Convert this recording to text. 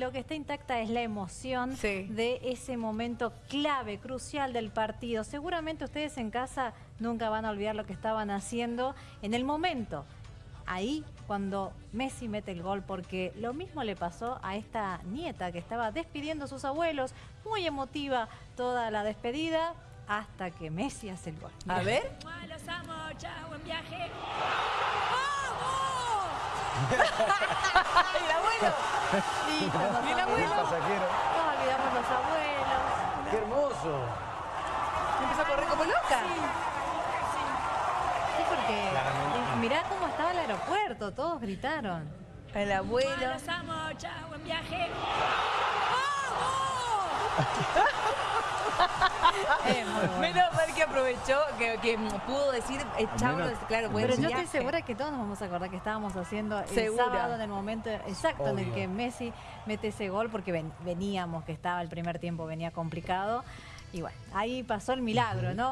lo que está intacta es la emoción Sí. de ese momento clave, crucial del partido. Seguramente ustedes en casa nunca van a olvidar lo que estaban haciendo en el momento. Ahí cuando Messi mete el gol, porque lo mismo le pasó a esta nieta que estaba despidiendo a sus abuelos, muy emotiva toda la despedida, hasta que Messi hace el gol. A ver. El abuelo! Sí, ¿Y el abuelos. abuelo? pasajero. No olvidamos los abuelos. ¡Qué hermoso! Empezó a correr como loca. Sí, porque Claramente. mirá cómo estaba el aeropuerto, todos gritaron. El ¡Mua, abuelo. Los amo, chao, buen viaje. Es bueno. Menos mal que aprovechó, que, que pudo decir, eh, chao, menos- claro, buen Pero yo viaje. estoy segura que todos nos vamos a acordar que estábamos haciendo el Segura. sábado en el momento exacto en el que Messi mete ese gol porque ven- veníamos, que estaba el primer tiempo, venía complicado. Y bueno, ahí pasó el milagro, ¿no?